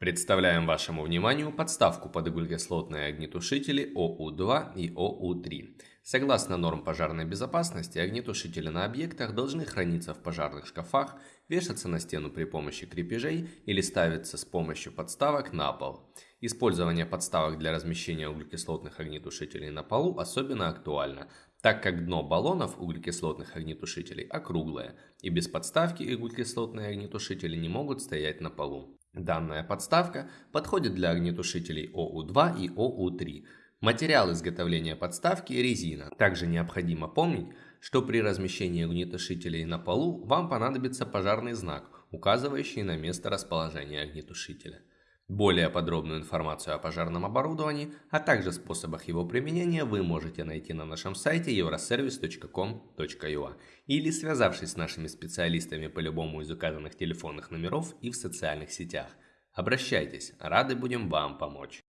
Представляем вашему вниманию подставку под углекислотные огнетушители ОУ-2 и ОУ-3. Согласно норм пожарной безопасности, огнетушители на объектах должны храниться в пожарных шкафах, вешаться на стену при помощи крепежей или ставиться с помощью подставок на пол. Использование подставок для размещения углекислотных огнетушителей на полу особенно актуально, так как дно баллонов углекислотных огнетушителей округлое, и без подставки углекислотные огнетушители не могут стоять на полу. Данная подставка подходит для огнетушителей ОУ-2 и ОУ-3. Материал изготовления подставки – резина. Также необходимо помнить, что при размещении огнетушителей на полу вам понадобится пожарный знак, указывающий на место расположения огнетушителя. Более подробную информацию о пожарном оборудовании, а также способах его применения вы можете найти на нашем сайте euroservice.com.ua или связавшись с нашими специалистами по любому из указанных телефонных номеров и в социальных сетях. Обращайтесь, рады будем вам помочь.